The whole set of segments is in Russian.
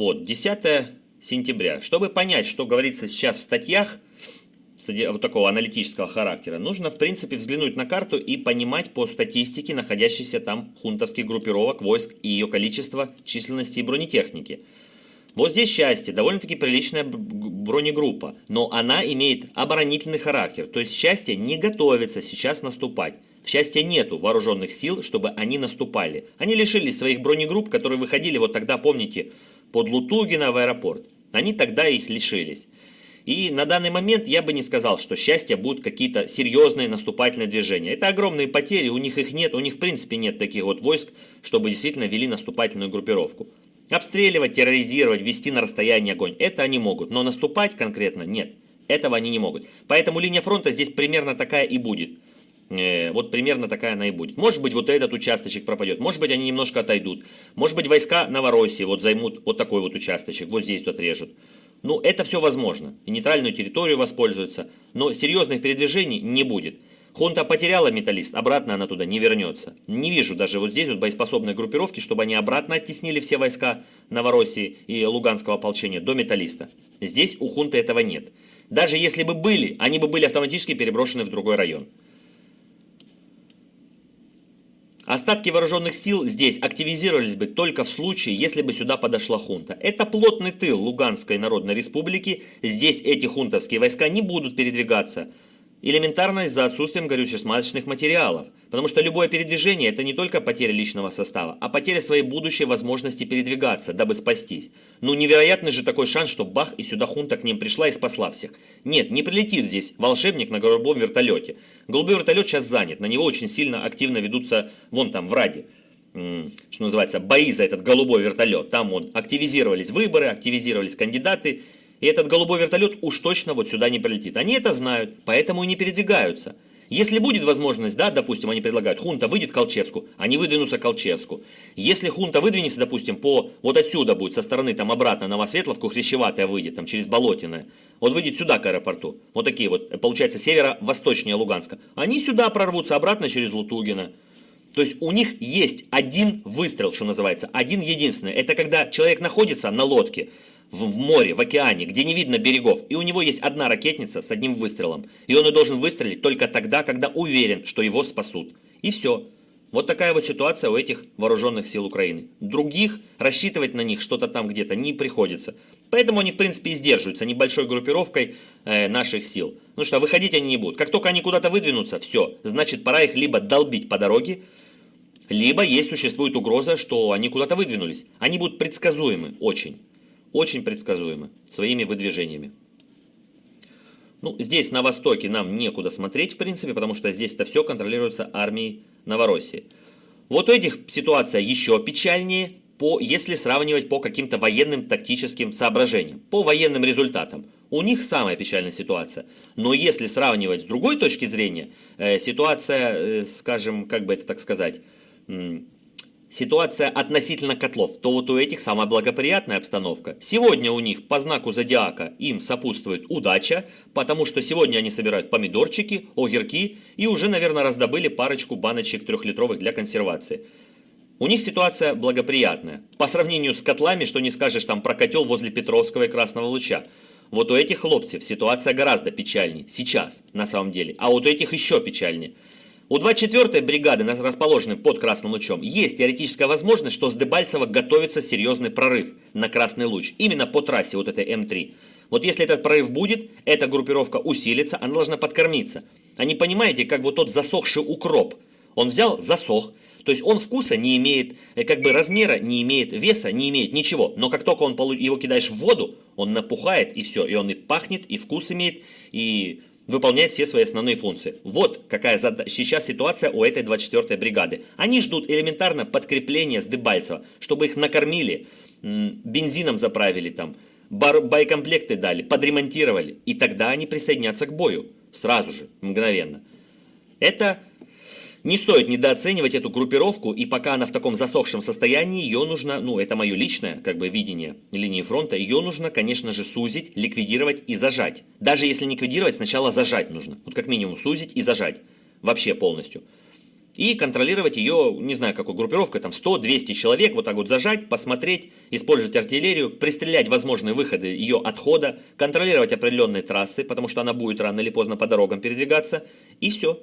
Вот, 10 сентября. Чтобы понять, что говорится сейчас в статьях, вот такого аналитического характера, нужно, в принципе, взглянуть на карту и понимать по статистике находящихся там хунтовских группировок, войск и ее количество, численности и бронетехники. Вот здесь счастье, довольно-таки приличная бронегруппа, но она имеет оборонительный характер, то есть счастье не готовится сейчас наступать. В счастье нету вооруженных сил, чтобы они наступали. Они лишились своих бронегрупп, которые выходили вот тогда, помните, под Лутугина в аэропорт. Они тогда их лишились. И на данный момент я бы не сказал, что счастье будут какие-то серьезные наступательные движения. Это огромные потери, у них их нет, у них в принципе нет таких вот войск, чтобы действительно вели наступательную группировку. Обстреливать, терроризировать, вести на расстояние огонь, это они могут, но наступать конкретно нет. Этого они не могут. Поэтому линия фронта здесь примерно такая и будет. Э, вот примерно такая она и будет. Может быть, вот этот участочек пропадет, может быть, они немножко отойдут. Может быть, войска Новороссии вот займут вот такой вот участочек, вот здесь вот режут. Ну, это все возможно. И нейтральную территорию воспользуются. Но серьезных передвижений не будет. Хунта потеряла металлист, обратно она туда не вернется. Не вижу даже вот здесь вот боеспособной группировки, чтобы они обратно оттеснили все войска Новороссии и Луганского ополчения до металлиста. Здесь у хунты этого нет. Даже если бы были, они бы были автоматически переброшены в другой район. Остатки вооруженных сил здесь активизировались бы только в случае, если бы сюда подошла хунта. Это плотный тыл Луганской Народной Республики, здесь эти хунтовские войска не будут передвигаться. Элементарно из-за отсутствием горюче-смазочных материалов. Потому что любое передвижение это не только потеря личного состава, а потеря своей будущей возможности передвигаться, дабы спастись. Ну невероятный же такой шанс, что бах и сюда хунта к ним пришла и спасла всех. Нет, не прилетит здесь волшебник на голубом вертолете. Голубой вертолет сейчас занят, на него очень сильно активно ведутся вон там в Раде что называется, бои за этот голубой вертолет. Там вот активизировались выборы, активизировались кандидаты, и этот голубой вертолет уж точно вот сюда не прилетит. Они это знают, поэтому и не передвигаются. Если будет возможность, да, допустим, они предлагают, хунта выйдет к Колчевску, они выдвинутся к Колчевску. Если хунта выдвинется, допустим, по вот отсюда будет, со стороны там обратно Новосветловку, Хрящеватая выйдет, там через Болотиное, вот выйдет сюда к аэропорту, вот такие вот, получается, северо-восточнее Луганска, они сюда прорвутся обратно через Лутугина. То есть у них есть один выстрел, что называется, один единственный. Это когда человек находится на лодке, в море, в океане, где не видно берегов, и у него есть одна ракетница с одним выстрелом. И он и должен выстрелить только тогда, когда уверен, что его спасут. И все. Вот такая вот ситуация у этих вооруженных сил Украины. Других рассчитывать на них что-то там где-то не приходится. Поэтому они, в принципе, и сдерживаются небольшой группировкой э, наших сил. Ну что, выходить они не будут. Как только они куда-то выдвинутся, все, значит, пора их либо долбить по дороге, либо есть существует угроза, что они куда-то выдвинулись. Они будут предсказуемы очень очень предсказуемы своими выдвижениями. Ну, здесь на востоке нам некуда смотреть, в принципе, потому что здесь-то все контролируется армией Новороссии. Вот у этих ситуация еще печальнее, по, если сравнивать по каким-то военным тактическим соображениям, по военным результатам. У них самая печальная ситуация. Но если сравнивать с другой точки зрения, э, ситуация, э, скажем, как бы это так сказать, ситуация относительно котлов, то вот у этих самая благоприятная обстановка. Сегодня у них по знаку зодиака им сопутствует удача, потому что сегодня они собирают помидорчики, огурки и уже, наверное, раздобыли парочку баночек трехлитровых для консервации. У них ситуация благоприятная. По сравнению с котлами, что не скажешь там про котел возле Петровского и Красного Луча. Вот у этих хлопцев ситуация гораздо печальнее, сейчас, на самом деле. А вот у этих еще печальнее. У 24-й бригады, расположенной под Красным лучом, есть теоретическая возможность, что с Дебальцева готовится серьезный прорыв на Красный луч, именно по трассе вот этой М3. Вот если этот прорыв будет, эта группировка усилится, она должна подкормиться. А не понимаете, как вот тот засохший укроп. Он взял, засох, то есть он вкуса не имеет, э, как бы размера не имеет, веса не имеет, ничего. Но как только он его кидаешь в воду, он напухает и все. И он и пахнет, и вкус имеет, и выполняет все свои основные функции. Вот какая сейчас ситуация у этой 24-й бригады. Они ждут элементарно подкрепления с Дебальцева, чтобы их накормили, бензином заправили там, боекомплекты дали, подремонтировали. И тогда они присоединятся к бою. Сразу же, мгновенно. Это не стоит недооценивать эту группировку, и пока она в таком засохшем состоянии, ее нужно, ну это мое личное как бы видение линии фронта, ее нужно, конечно же, сузить, ликвидировать и зажать. Даже если ликвидировать, сначала зажать нужно. Вот как минимум сузить и зажать. Вообще полностью. и контролировать ее, не знаю, какой группировкой, там 100-200 человек, вот так вот зажать, посмотреть, использовать артиллерию, пристрелять возможные выходы ее отхода, контролировать определенные трассы, потому что она будет рано или поздно по дорогам передвигаться, и все.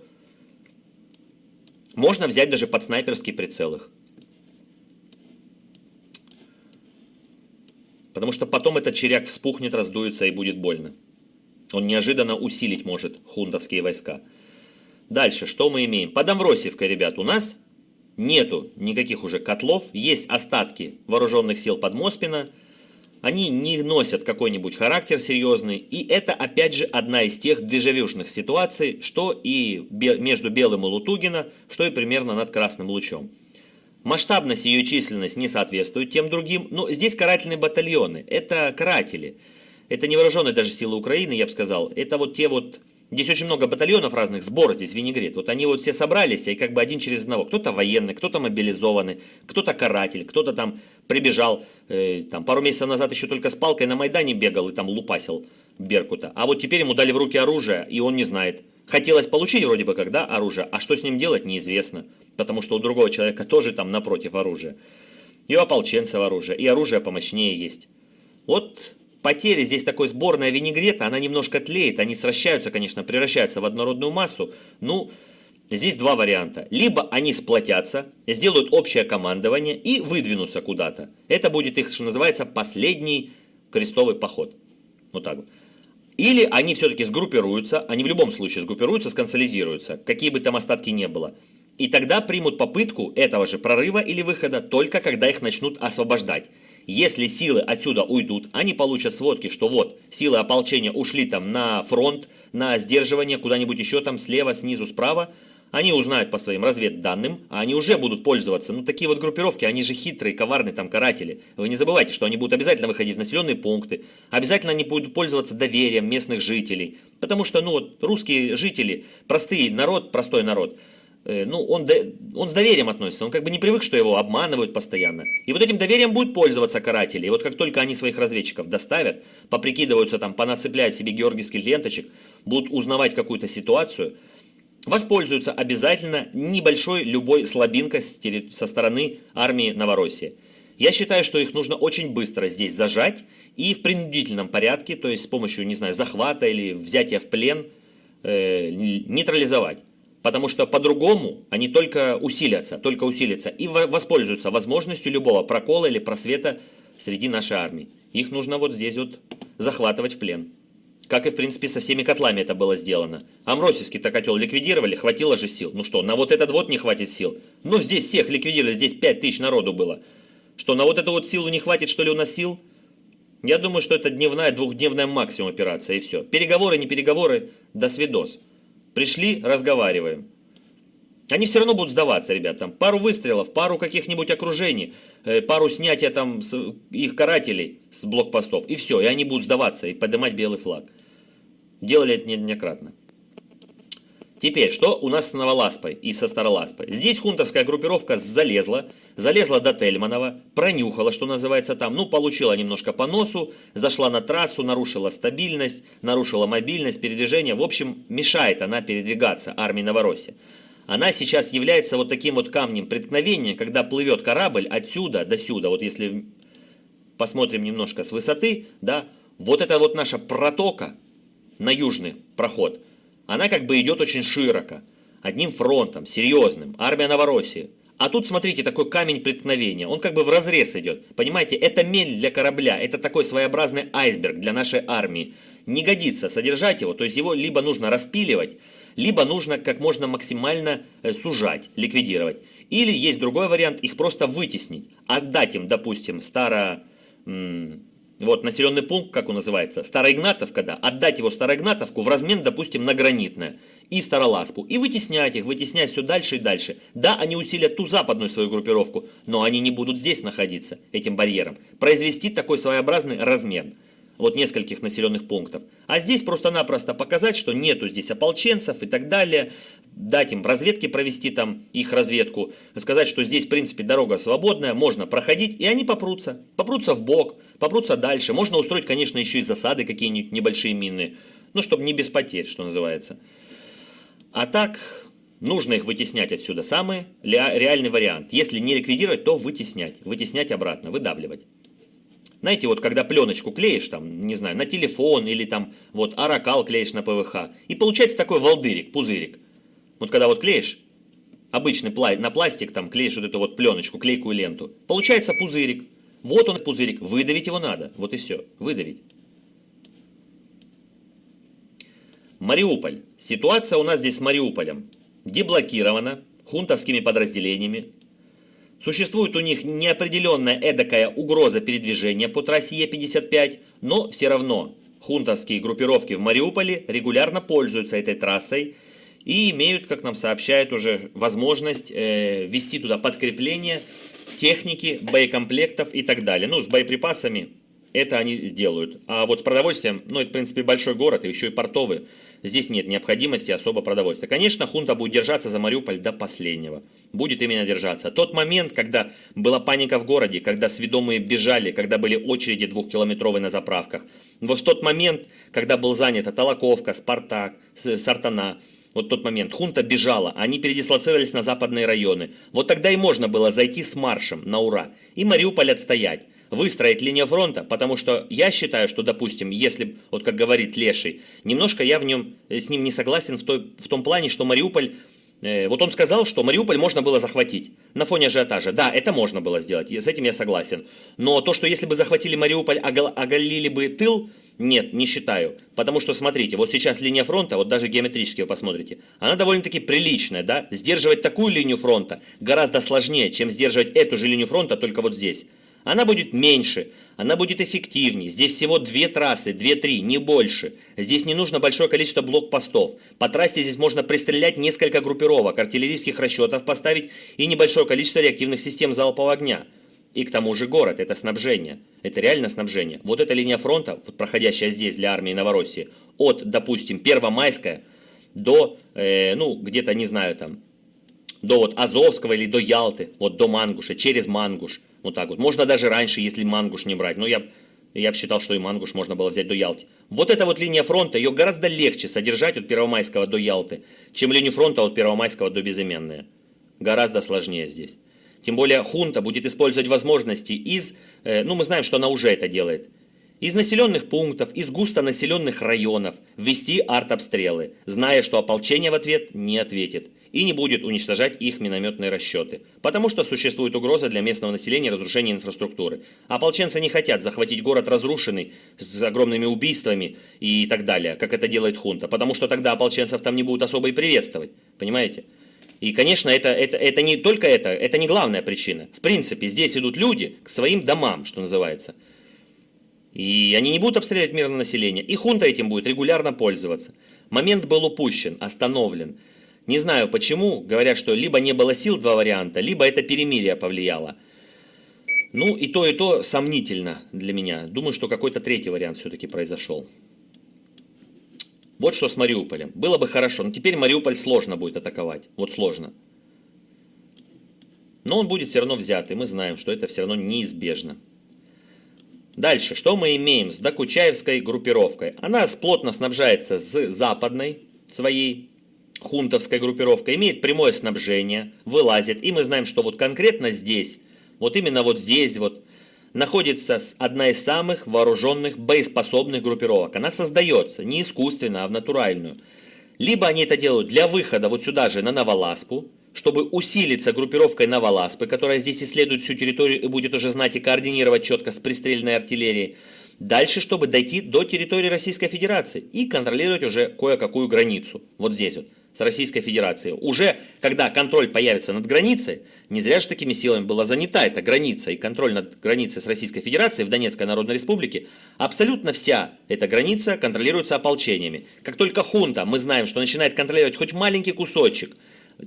Можно взять даже под снайперский прицел их. Потому что потом этот черяк вспухнет, раздуется и будет больно. Он неожиданно усилить может хунтовские войска. Дальше, что мы имеем? Под Амвросиевкой, ребят, у нас нету никаких уже котлов. Есть остатки вооруженных сил под Моспина. Они не носят какой-нибудь характер серьезный. И это, опять же, одна из тех дежавюшных ситуаций, что и между Белым и Лутугина, что и примерно над Красным Лучом. Масштабность ее численность не соответствуют тем другим, но здесь карательные батальоны, это каратели. Это не вооруженные даже силы Украины, я бы сказал. Это вот те вот Здесь очень много батальонов разных, сбор здесь, винегрет. Вот они вот все собрались, и как бы один через одного. Кто-то военный, кто-то мобилизованный, кто-то каратель, кто-то там прибежал, э, там пару месяцев назад еще только с палкой на Майдане бегал и там лупасил Беркута. А вот теперь ему дали в руки оружие, и он не знает. Хотелось получить вроде бы когда оружие, а что с ним делать неизвестно. Потому что у другого человека тоже там напротив оружия. И у ополченцев оружие, и оружие помощнее есть. Вот потери здесь такой сборная винегрета, она немножко тлеет, они сращаются, конечно, превращаются в однородную массу. Ну, здесь два варианта. Либо они сплотятся, сделают общее командование и выдвинутся куда-то. Это будет их, что называется, последний крестовый поход. Вот так вот. Или они все-таки сгруппируются, они в любом случае сгруппируются, сконсолизируются, какие бы там остатки не было. И тогда примут попытку этого же прорыва или выхода только когда их начнут освобождать. Если силы отсюда уйдут, они получат сводки, что вот, силы ополчения ушли там на фронт, на сдерживание, куда-нибудь еще там слева, снизу, справа. Они узнают по своим разведданным, а они уже будут пользоваться. Ну, такие вот группировки, они же хитрые, коварные там каратели. Вы не забывайте, что они будут обязательно выходить в населенные пункты. Обязательно они будут пользоваться доверием местных жителей. Потому что, ну, вот, русские жители, простые народ, простой народ – ну, он, он с доверием относится, он как бы не привык, что его обманывают постоянно. И вот этим доверием будут пользоваться каратели. И вот как только они своих разведчиков доставят, поприкидываются там, понацепляют себе георгиевских ленточек, будут узнавать какую-то ситуацию, воспользуются обязательно небольшой любой слабинкой со стороны армии Новороссии. Я считаю, что их нужно очень быстро здесь зажать и в принудительном порядке, то есть с помощью, не знаю, захвата или взятия в плен, э, нейтрализовать. Потому что по-другому они только усилятся, только усилятся и воспользуются возможностью любого прокола или просвета среди нашей армии. Их нужно вот здесь вот захватывать в плен. Как и, в принципе, со всеми котлами это было сделано. Амросевский-то котел ликвидировали, хватило же сил. Ну что, на вот этот вот не хватит сил. Ну здесь всех ликвидировали, здесь 5 тысяч народу было. Что, на вот эту вот силу не хватит, что ли, у нас сил? Я думаю, что это дневная, двухдневная максимум операция, и все. Переговоры, не переговоры, до свидос. Пришли, разговариваем. Они все равно будут сдаваться, ребят. Там пару выстрелов, пару каких-нибудь окружений, э, пару снятия там с их карателей с блокпостов. И все, и они будут сдаваться и поднимать белый флаг. Делали это неоднократно. Теперь, что у нас с Новоласпой и со Староласпой? Здесь хунтовская группировка залезла, залезла до Тельманова, пронюхала, что называется там, ну, получила немножко по носу, зашла на трассу, нарушила стабильность, нарушила мобильность, передвижение. В общем, мешает она передвигаться армии Новороссии. Она сейчас является вот таким вот камнем преткновения, когда плывет корабль отсюда до сюда. Вот если посмотрим немножко с высоты, да, вот это вот наша протока на южный проход – она как бы идет очень широко, одним фронтом, серьезным, армия Новороссии. А тут, смотрите, такой камень преткновения, он как бы в разрез идет. Понимаете, это мель для корабля, это такой своеобразный айсберг для нашей армии. Не годится содержать его, то есть его либо нужно распиливать, либо нужно как можно максимально э, сужать, ликвидировать. Или есть другой вариант, их просто вытеснить, отдать им, допустим, старо вот населенный пункт, как он называется, Староигнатовка, да, отдать его Староигнатовку в размен, допустим, на Гранитное и Староласпу, и вытеснять их, вытеснять все дальше и дальше. Да, они усилят ту западную свою группировку, но они не будут здесь находиться, этим барьером. Произвести такой своеобразный размен вот нескольких населенных пунктов. А здесь просто-напросто показать, что нету здесь ополченцев и так далее, дать им разведки провести там их разведку, сказать, что здесь в принципе дорога свободная, можно проходить, и они попрутся, попрутся в бок, попрутся дальше. Можно устроить, конечно, еще и засады какие-нибудь небольшие мины, ну, чтобы не без потерь, что называется. А так, нужно их вытеснять отсюда. Самый реальный вариант. Если не ликвидировать, то вытеснять. Вытеснять обратно, выдавливать. Знаете, вот когда пленочку клеишь, там, не знаю, на телефон или там вот аракал клеишь на ПВХ, и получается такой волдырик, пузырик. Вот когда вот клеишь, обычный пла на пластик там клеишь вот эту вот пленочку, клейкую ленту, получается пузырик. Вот он пузырик, выдавить его надо, вот и все, выдавить. Мариуполь. Ситуация у нас здесь с Мариуполем. Деблокирована хунтовскими подразделениями. Существует у них неопределенная эдакая угроза передвижения по трассе Е55, но все равно хунтовские группировки в Мариуполе регулярно пользуются этой трассой и имеют, как нам сообщают уже, возможность э, вести туда подкрепление техники, боекомплектов и так далее. Ну, с боеприпасами это они делают. А вот с продовольствием, ну, это, в принципе, большой город, и еще и портовый, здесь нет необходимости особо продовольствия. Конечно, хунта будет держаться за Мариуполь до последнего. Будет именно держаться. Тот момент, когда была паника в городе, когда сведомые бежали, когда были очереди двухкилометровые на заправках. Вот в тот момент, когда был занят Толоковка, Спартак, Сартана, вот тот момент, хунта бежала, они передислоцировались на западные районы. Вот тогда и можно было зайти с маршем на ура и Мариуполь отстоять выстроить линию фронта, потому что я считаю, что, допустим, если, вот как говорит Леший, немножко я в нем, э, с ним не согласен в, той, в том плане, что Мариуполь, э, вот он сказал, что Мариуполь можно было захватить на фоне ажиотажа. Да, это можно было сделать, с этим я согласен. Но то, что если бы захватили Мариуполь, оголили бы тыл, нет, не считаю. Потому что, смотрите, вот сейчас линия фронта, вот даже геометрически вы посмотрите, она довольно-таки приличная, да? Сдерживать такую линию фронта гораздо сложнее, чем сдерживать эту же линию фронта, только вот здесь. Она будет меньше, она будет эффективнее. Здесь всего две трассы, две-три, не больше. Здесь не нужно большое количество блокпостов. По трассе здесь можно пристрелять несколько группировок, артиллерийских расчетов поставить и небольшое количество реактивных систем залпового огня. И к тому же город, это снабжение. Это реально снабжение. Вот эта линия фронта, вот проходящая здесь для армии Новороссии, от, допустим, Первомайская до, э, ну, где-то, не знаю, там, до вот Азовского или до Ялты, вот до Мангуша, через Мангуш. Вот так вот. Можно даже раньше, если Мангуш не брать. Но я, я бы считал, что и Мангуш можно было взять до Ялты. Вот эта вот линия фронта, ее гораздо легче содержать от Первомайского до Ялты, чем линию фронта от Первомайского до Безыменная. Гораздо сложнее здесь. Тем более хунта будет использовать возможности из, э, ну мы знаем, что она уже это делает, из населенных пунктов, из густонаселенных районов ввести артобстрелы, зная, что ополчение в ответ не ответит и не будет уничтожать их минометные расчеты, потому что существует угроза для местного населения разрушения инфраструктуры. Ополченцы не хотят захватить город разрушенный, с огромными убийствами и так далее, как это делает хунта, потому что тогда ополченцев там не будут особо и приветствовать, понимаете? И, конечно, это, это, это не только это, это не главная причина. В принципе, здесь идут люди к своим домам, что называется. И они не будут обстреливать мирное население. И хунта этим будет регулярно пользоваться. Момент был упущен, остановлен. Не знаю почему, говорят, что либо не было сил, два варианта, либо это перемирие повлияло. Ну и то, и то сомнительно для меня. Думаю, что какой-то третий вариант все-таки произошел. Вот что с Мариуполем. Было бы хорошо, но теперь Мариуполь сложно будет атаковать. Вот сложно. Но он будет все равно взят, и мы знаем, что это все равно неизбежно. Дальше, что мы имеем с Докучаевской группировкой? Она плотно снабжается с западной своей хунтовская группировка имеет прямое снабжение, вылазит. И мы знаем, что вот конкретно здесь, вот именно вот здесь вот, находится одна из самых вооруженных боеспособных группировок. Она создается не искусственно, а в натуральную. Либо они это делают для выхода вот сюда же на Новоласпу, чтобы усилиться группировкой Новоласпы, которая здесь исследует всю территорию и будет уже знать и координировать четко с пристрельной артиллерией. Дальше, чтобы дойти до территории Российской Федерации и контролировать уже кое-какую границу. Вот здесь вот с Российской Федерацией. Уже когда контроль появится над границей, не зря же такими силами была занята эта граница и контроль над границей с Российской Федерацией в Донецкой Народной Республике, абсолютно вся эта граница контролируется ополчениями. Как только хунта, мы знаем, что начинает контролировать хоть маленький кусочек,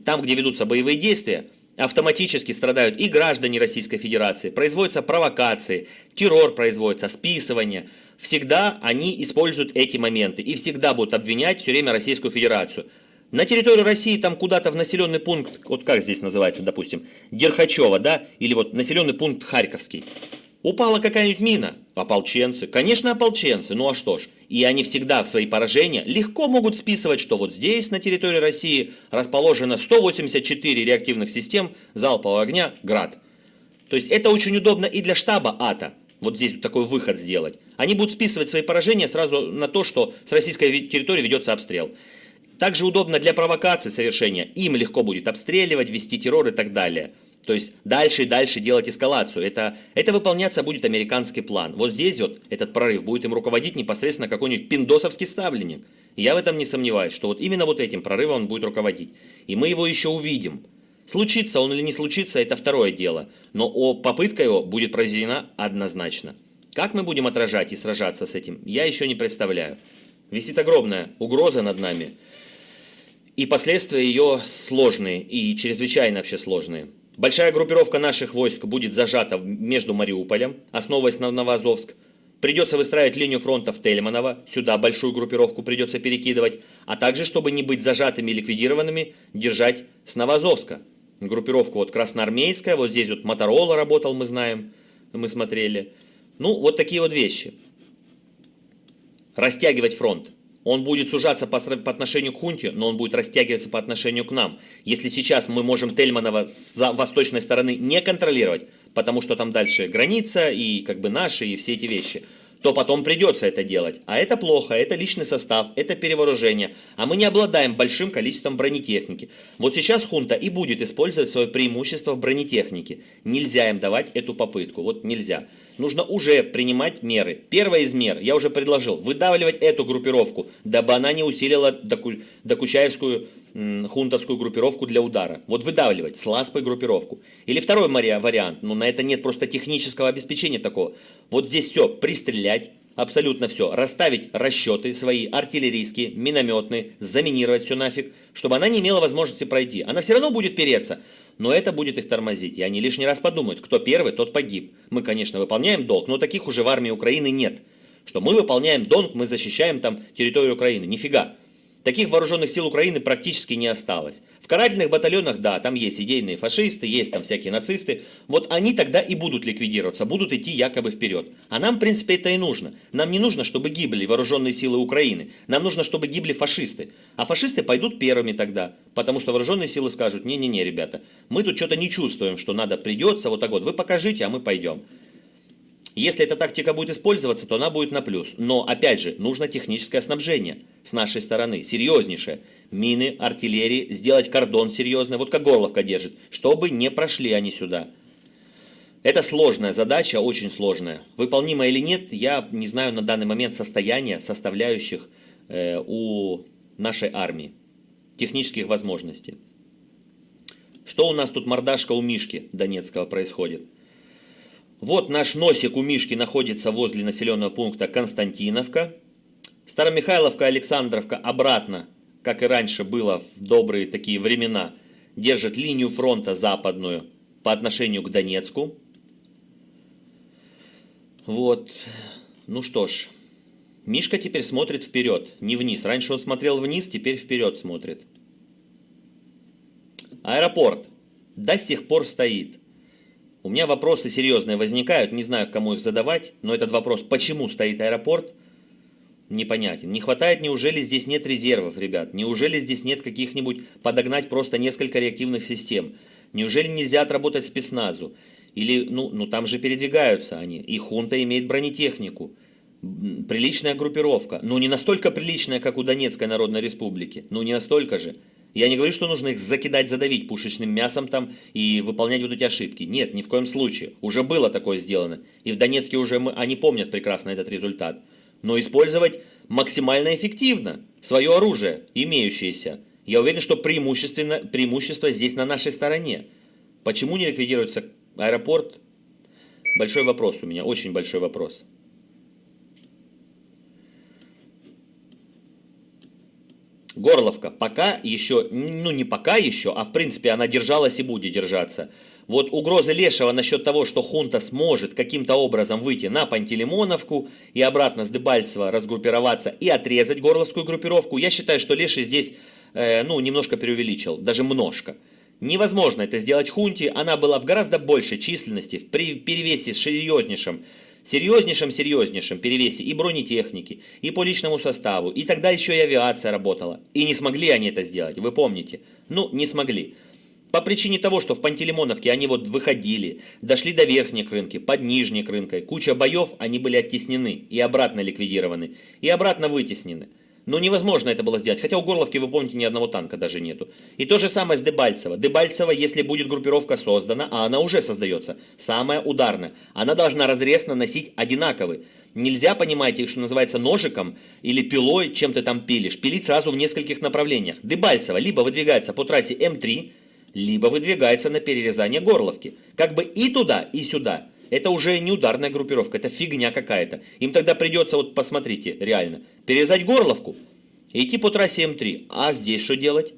там, где ведутся боевые действия, автоматически страдают и граждане Российской Федерации, производятся провокации, террор производится, списывание. Всегда они используют эти моменты и всегда будут обвинять все время Российскую Федерацию. На территорию России там куда-то в населенный пункт, вот как здесь называется, допустим, Дерхачева, да, или вот населенный пункт Харьковский. Упала какая-нибудь мина, Ополченцы. Конечно, ополченцы. Ну а что ж. И они всегда в свои поражения легко могут списывать, что вот здесь, на территории России, расположено 184 реактивных систем залпового огня «Град». То есть это очень удобно и для штаба АТО. Вот здесь вот такой выход сделать. Они будут списывать свои поражения сразу на то, что с российской территории ведется обстрел. Также удобно для провокации совершения. Им легко будет обстреливать, вести террор и так далее. То есть дальше и дальше делать эскалацию. Это, это выполняться будет американский план. Вот здесь вот этот прорыв будет им руководить непосредственно какой-нибудь пиндосовский ставленник. Я в этом не сомневаюсь, что вот именно вот этим прорывом он будет руководить. И мы его еще увидим. Случится он или не случится, это второе дело. Но о, попытка его будет произведена однозначно. Как мы будем отражать и сражаться с этим, я еще не представляю. Висит огромная угроза над нами. И последствия ее сложные и чрезвычайно вообще сложные. Большая группировка наших войск будет зажата между Мариуполем, основываясь на Новоазовск. Придется выстраивать линию фронта в Тельманово, сюда большую группировку придется перекидывать, а также, чтобы не быть зажатыми и ликвидированными, держать с Новоазовска. Группировку вот Красноармейская, вот здесь вот Моторола работал, мы знаем, мы смотрели. Ну, вот такие вот вещи. Растягивать фронт. Он будет сужаться по, по отношению к хунте, но он будет растягиваться по отношению к нам. Если сейчас мы можем Тельманова с восточной стороны не контролировать, потому что там дальше граница и как бы наши и все эти вещи, то потом придется это делать. А это плохо, это личный состав, это перевооружение. А мы не обладаем большим количеством бронетехники. Вот сейчас хунта и будет использовать свое преимущество в бронетехнике. Нельзя им давать эту попытку. Вот нельзя нужно уже принимать меры. Первая из мер, я уже предложил, выдавливать эту группировку, дабы она не усилила докучаевскую хунтовскую группировку для удара. Вот выдавливать с ласпой группировку. Или второй вариант, но на это нет просто технического обеспечения такого. Вот здесь все, пристрелять, абсолютно все, расставить расчеты свои, артиллерийские, минометные, заминировать все нафиг, чтобы она не имела возможности пройти. Она все равно будет переться, но это будет их тормозить, и они лишний раз подумают, кто первый, тот погиб. Мы, конечно, выполняем долг, но таких уже в армии Украины нет. Что мы выполняем долг, мы защищаем там территорию Украины. Нифига. Таких вооруженных сил Украины практически не осталось. В карательных батальонах, да, там есть идейные фашисты, есть там всякие нацисты. Вот они тогда и будут ликвидироваться, будут идти якобы вперед. А нам, в принципе, это и нужно. Нам не нужно, чтобы гибли вооруженные силы Украины. Нам нужно, чтобы гибли фашисты. А фашисты пойдут первыми тогда. Потому что вооруженные силы скажут, не-не-не, ребята, мы тут что-то не чувствуем, что надо придется, вот так вот, вы покажите, а мы пойдем. Если эта тактика будет использоваться, то она будет на плюс. Но, опять же, нужно техническое снабжение с нашей стороны, серьезнейшее. Мины, артиллерии, сделать кордон серьезный, вот как Горловка держит, чтобы не прошли они сюда. Это сложная задача, очень сложная. Выполнима или нет, я не знаю на данный момент состояния составляющих э, у нашей армии, технических возможностей. Что у нас тут мордашка у Мишки Донецкого происходит? Вот наш носик у Мишки находится возле населенного пункта Константиновка. Старомихайловка, Александровка обратно, как и раньше было в добрые такие времена, держит линию фронта западную по отношению к Донецку. Вот, ну что ж, Мишка теперь смотрит вперед, не вниз. Раньше он смотрел вниз, теперь вперед смотрит. Аэропорт до сих пор стоит. У меня вопросы серьезные возникают, не знаю, кому их задавать, но этот вопрос, почему стоит аэропорт, непонятен. Не хватает, неужели здесь нет резервов, ребят? Неужели здесь нет каких-нибудь подогнать просто несколько реактивных систем? Неужели нельзя отработать спецназу? Или, ну, ну там же передвигаются они, и хунта имеет бронетехнику. Приличная группировка, ну не настолько приличная, как у Донецкой Народной Республики, ну не настолько же. Я не говорю, что нужно их закидать, задавить пушечным мясом там и выполнять вот эти ошибки. Нет, ни в коем случае. Уже было такое сделано. И в Донецке уже мы, они помнят прекрасно этот результат. Но использовать максимально эффективно свое оружие, имеющееся. Я уверен, что преимущественно, преимущество здесь на нашей стороне. Почему не ликвидируется аэропорт? Большой вопрос у меня, очень большой вопрос. Горловка пока еще, ну не пока еще, а в принципе она держалась и будет держаться. Вот угрозы Лешего насчет того, что хунта сможет каким-то образом выйти на Пантелеймоновку и обратно с Дебальцева разгруппироваться и отрезать горловскую группировку, я считаю, что Леший здесь, э, ну, немножко преувеличил, даже множко. Невозможно это сделать хунте, она была в гораздо большей численности, в перевесе с серьезнейшим серьезнейшем, серьезнейшем перевесе и бронетехники, и по личному составу, и тогда еще и авиация работала. И не смогли они это сделать, вы помните? Ну, не смогли. По причине того, что в Пантелеймоновке они вот выходили, дошли до верхней рынки, под нижней рынкой, куча боев, они были оттеснены и обратно ликвидированы, и обратно вытеснены. Но невозможно это было сделать, хотя у Горловки, вы помните, ни одного танка даже нету. И то же самое с Дебальцево. Дебальцево, если будет группировка создана, а она уже создается, самая ударная, она должна разрез наносить одинаковый. Нельзя, понимаете, что называется ножиком или пилой, чем ты там пилишь, пилить сразу в нескольких направлениях. Дебальцево либо выдвигается по трассе М3, либо выдвигается на перерезание Горловки. Как бы и туда, и сюда. Это уже не ударная группировка, это фигня какая-то. Им тогда придется, вот посмотрите, реально, перерезать Горловку и идти по трассе М3. А здесь что делать?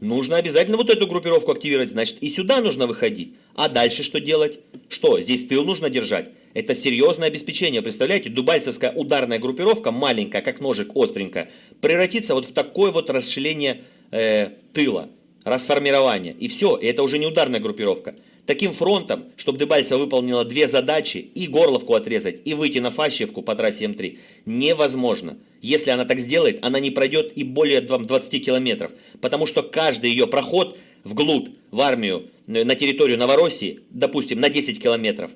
Нужно обязательно вот эту группировку активировать, значит и сюда нужно выходить. А дальше что делать? Что, здесь тыл нужно держать? Это серьезное обеспечение. Представляете, дубальцевская ударная группировка, маленькая, как ножик, остренькая, превратится вот в такое вот расширение э, тыла расформирование. И все, и это уже не ударная группировка. Таким фронтом, чтобы Дебальцева выполнила две задачи, и Горловку отрезать, и выйти на Фащевку по трассе М3, невозможно. Если она так сделает, она не пройдет и более 20 километров. Потому что каждый ее проход вглубь, в армию, э, на территорию Новороссии, допустим, на 10 километров,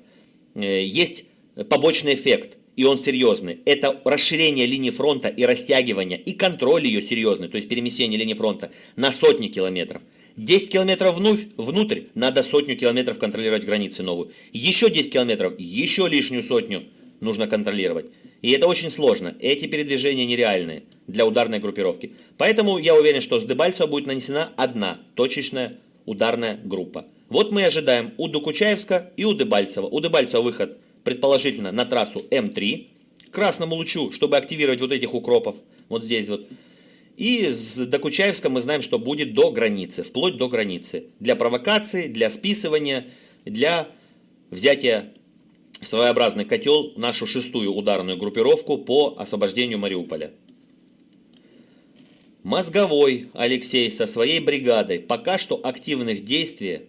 э, есть побочный эффект – и он серьезный. Это расширение линии фронта и растягивание, и контроль ее серьезный, то есть перемещение линии фронта на сотни километров. 10 километров вновь, внутрь, надо сотню километров контролировать границы новую. Еще 10 километров, еще лишнюю сотню нужно контролировать. И это очень сложно. Эти передвижения нереальные для ударной группировки. Поэтому я уверен, что с Дебальцева будет нанесена одна точечная ударная группа. Вот мы ожидаем у Докучаевска и у Дебальцева. У Дебальцева выход предположительно на трассу М3, к красному лучу, чтобы активировать вот этих укропов, вот здесь вот. И с Докучаевска мы знаем, что будет до границы, вплоть до границы. Для провокации, для списывания, для взятия в своеобразный котел нашу шестую ударную группировку по освобождению Мариуполя. Мозговой Алексей со своей бригадой пока что активных действий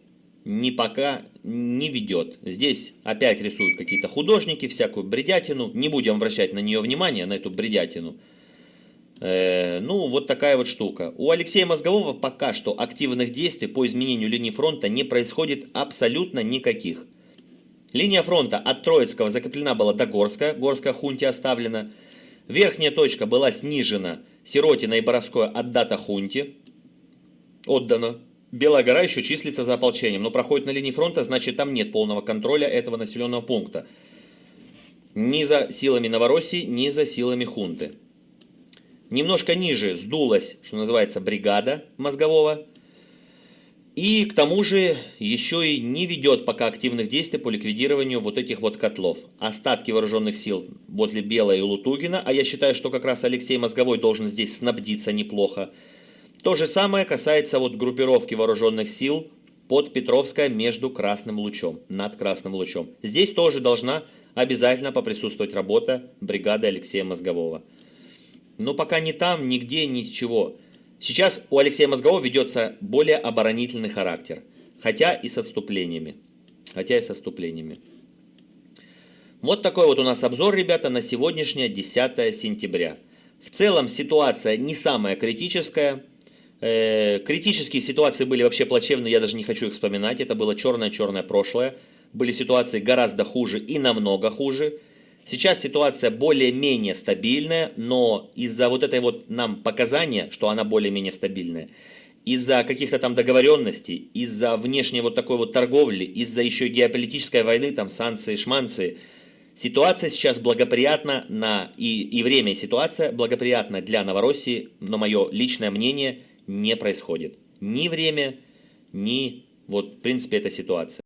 не пока не ведет. Здесь опять рисуют какие-то художники, всякую бредятину. Не будем обращать на нее внимание, на эту бредятину. Э, ну, вот такая вот штука. У Алексея Мозгового пока что активных действий по изменению линии фронта не происходит абсолютно никаких. Линия фронта от Троицкого закреплена была до Горска, Горская хунте оставлена. Верхняя точка была снижена, Сиротина и Боровское отдата хунте, отдано. Белая гора еще числится за ополчением, но проходит на линии фронта, значит там нет полного контроля этого населенного пункта. Ни за силами Новороссии, ни за силами хунты. Немножко ниже сдулась, что называется, бригада мозгового. И к тому же еще и не ведет пока активных действий по ликвидированию вот этих вот котлов. Остатки вооруженных сил возле Белой и Лутугина, а я считаю, что как раз Алексей Мозговой должен здесь снабдиться неплохо. То же самое касается вот группировки вооруженных сил под Петровское между Красным Лучом, над Красным Лучом. Здесь тоже должна обязательно поприсутствовать работа бригады Алексея Мозгового. Но пока ни там, нигде, ни с чего. Сейчас у Алексея Мозгового ведется более оборонительный характер, хотя и с отступлениями. Хотя и с отступлениями. Вот такой вот у нас обзор, ребята, на сегодняшнее 10 сентября. В целом ситуация не самая критическая. Э, критические ситуации были вообще плачевные, я даже не хочу их вспоминать. Это было черное-черное прошлое. Были ситуации гораздо хуже и намного хуже. Сейчас ситуация более-менее стабильная, но из-за вот этой вот нам показания, что она более-менее стабильная, из-за каких-то там договоренностей, из-за внешней вот такой вот торговли, из-за еще геополитической войны, там санкции, шманцы, ситуация сейчас благоприятна на, и, и время, и ситуация благоприятна для Новороссии, но мое личное мнение – не происходит. Ни время, ни вот в принципе эта ситуация.